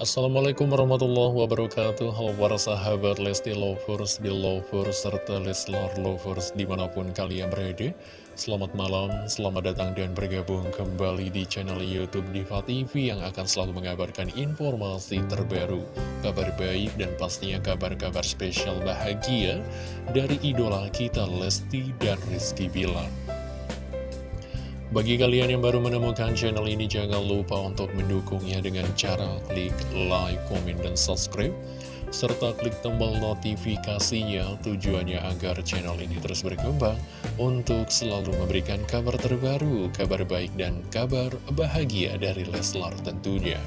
Assalamualaikum warahmatullahi wabarakatuh. Halo para sahabat Lesti Lovers, Belovers, serta Leslar Lovers di mana pun kalian berada. Selamat malam, selamat datang dan bergabung kembali di channel Youtube Diva TV Yang akan selalu mengabarkan informasi terbaru Kabar baik dan pastinya kabar-kabar spesial bahagia Dari idola kita Lesti dan Rizky Bilar bagi kalian yang baru menemukan channel ini, jangan lupa untuk mendukungnya dengan cara klik like, komen, dan subscribe. Serta klik tombol notifikasinya tujuannya agar channel ini terus berkembang untuk selalu memberikan kabar terbaru, kabar baik, dan kabar bahagia dari Leslar tentunya.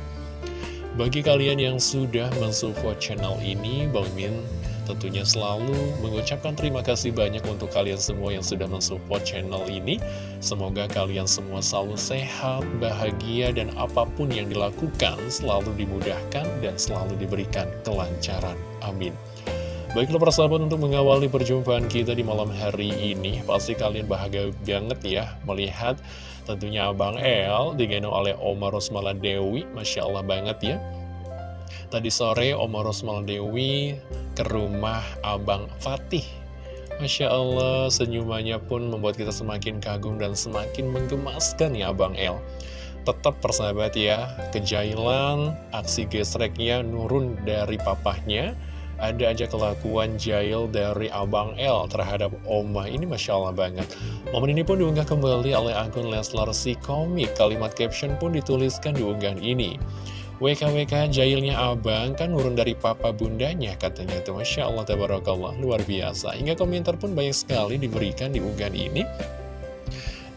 Bagi kalian yang sudah mensupport channel ini, Bang Min tentunya selalu mengucapkan terima kasih banyak untuk kalian semua yang sudah mensupport channel ini. Semoga kalian semua selalu sehat, bahagia, dan apa pun yang dilakukan selalu dimudahkan dan selalu diberikan kelancaran. Amin. Baiklah persahabat untuk mengawali perjumpaan kita di malam hari ini Pasti kalian bahagia banget ya melihat tentunya Abang El digendong oleh Omar Rosmala Dewi Masya Allah banget ya Tadi sore Oma Rosmal Dewi ke rumah Abang Fatih. Masya Allah senyumannya pun membuat kita semakin kagum dan semakin menggemaskan ya Abang El. Tetap persahabat ya, kejailan, aksi gesreknya nurun dari papahnya. Ada aja kelakuan jail dari Abang L terhadap Oma. Ini Masya Allah banget. Momen ini pun diunggah kembali oleh akun Leslar si komik. Kalimat caption pun dituliskan di unggahan ini WKWK jailnya abang kan nurun dari papa bundanya katanya itu Masya Allah Tabarakallah luar biasa. Hingga komentar pun banyak sekali diberikan di unggahan ini.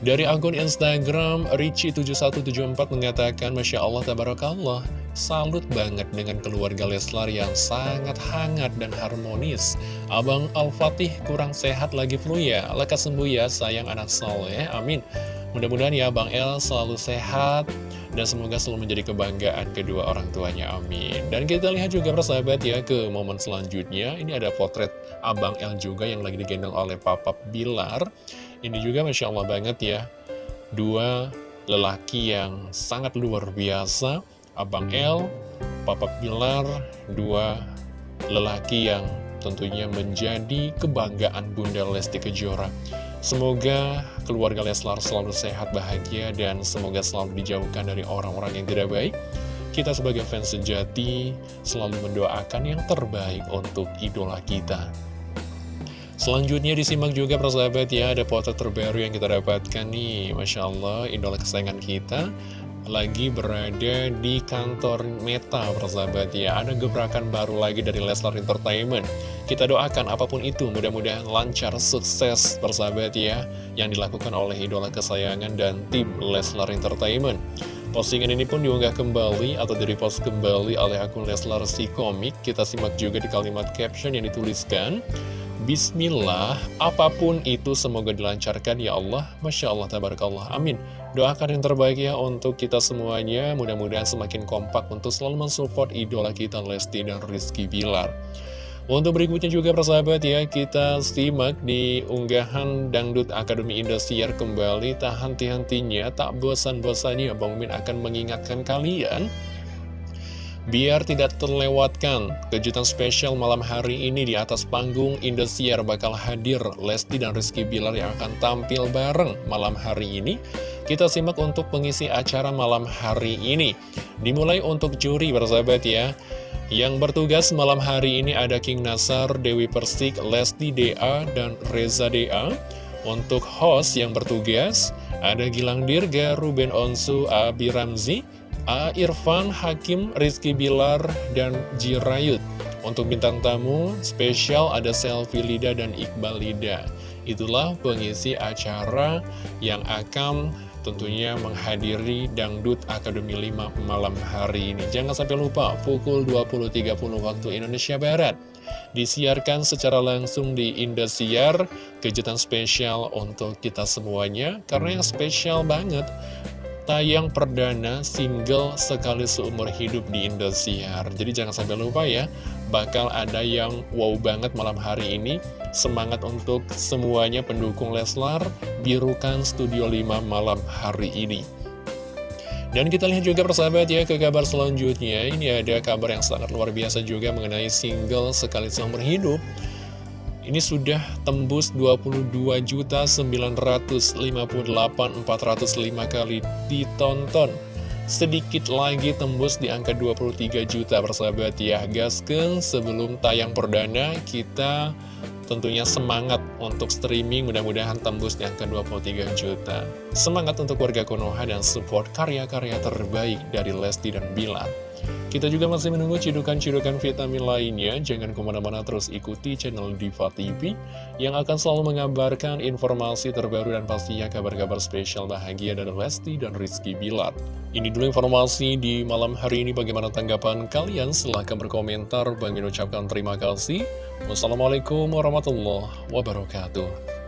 Dari akun Instagram Ricci7174 mengatakan Masya Allah Tabarakallah Salut banget dengan keluarga Leslar yang sangat hangat dan harmonis. Abang Al-Fatih kurang sehat lagi flu ya? Lekas sembuh ya sayang anak soleh. Amin. Mudah-mudahan ya Bang El selalu sehat dan semoga selalu menjadi kebanggaan kedua orang tuanya, amin. Dan kita lihat juga persahabat ya ke momen selanjutnya, ini ada potret Abang El juga yang lagi digendong oleh Papa Bilar. Ini juga Masya Allah banget ya, dua lelaki yang sangat luar biasa, Abang El, Papa Bilar, dua lelaki yang tentunya menjadi kebanggaan Bunda Lesti Kejora. Semoga keluarga Leslar selalu sehat, bahagia, dan semoga selalu dijauhkan dari orang-orang yang tidak baik. Kita sebagai fans sejati selalu mendoakan yang terbaik untuk idola kita. Selanjutnya disimak juga persahabat ya, ada foto terbaru yang kita dapatkan nih. Masya Allah, idola kesayangan kita lagi berada di kantor Meta persahabat ya. Ada gebrakan baru lagi dari Leslar Entertainment. Kita doakan apa pun itu mudah-mudahan lancar sukses persahabat ya Yang dilakukan oleh idola kesayangan dan tim Leslar Entertainment. Postingan ini pun diunggah kembali atau di-repost kembali oleh akun Leslar si komik. Kita simak juga di kalimat caption yang dituliskan Bismillah, apa pun itu semoga dilancarkan ya Allah. Masya Allah, tabarakallah, amin. Doakan yang terbaik ya untuk kita semuanya. Mudah-mudahan semakin kompak untuk selalu mensupport idola kita Lesti dan Rizky Bilar. Untuk berikutnya juga persahabat ya Kita simak di unggahan Dangdut Akademi Indosiar kembali. Tak henti-hentinya, tak bosan-bosannya Bang Min akan mengingatkan kalian Biar tidak terlewatkan, kejutan spesial malam hari ini di atas panggung Indosiar bakal hadir Lesti dan Rizky Bilar yang akan tampil bareng malam hari ini. Kita simak untuk pengisi acara malam hari ini. Dimulai untuk juri bersahabat ya. Yang bertugas malam hari ini ada King Nasar, Dewi Persik, Lesti DA, dan Reza DA. Untuk host yang bertugas ada Gilang Dirga, Ruben Onsu, Abi Ramzi, A. Irfan, Hakim, Rizky Bilar, dan Jirayut. Untuk bintang tamu spesial ada Selfie Lida dan Iqbal Lida. Itulah pengisi acara yang akan tentunya menghadiri Dangdut Akademi 5 malam hari ini. Jangan sampai lupa, pukul 20.30 waktu Indonesia Barat. Disiarkan secara langsung di Indosiar, kejutan spesial untuk kita semuanya. Karena yang spesial banget, tayang perdana single sekali seumur hidup di Indosiar. Jadi jangan sampai lupa ya, bakal ada yang wow banget malam hari ini. Semangat untuk semuanya pendukung Leslar, birukan Studio 5 malam hari ini. Dan kita lihat juga persahabat ya ke kabar selanjutnya Ini ada kabar yang sangat luar biasa juga mengenai single Sekali Seumur Hidup Ini sudah tembus 22.958.405 kali ditonton. Sedikit lagi tembus di angka 23 juta persahabat ya Gasken sebelum tayang perdana kita tentunya semangat untuk streaming. Mudah-mudahan tembus di angka 23 juta. Semangat untuk warga Konoha dan support karya-karya terbaik dari Lesti dan Bilar kita juga masih menunggu cidukan-cidukan vitamin lainnya. Jangan ke mana-mana terus ikuti channel Diva TV yang akan selalu mengabarkan informasi terbaru dan pastinya kabar-kabar spesial bahagia dari Lesti dan Rizky Bilar. Ini dulu informasi di malam hari ini. Bagaimana tanggapan kalian? Silahkan berkomentar. Bang ucapkan terima kasih. Wassalamualaikum warahmatullahi wabarakatuh.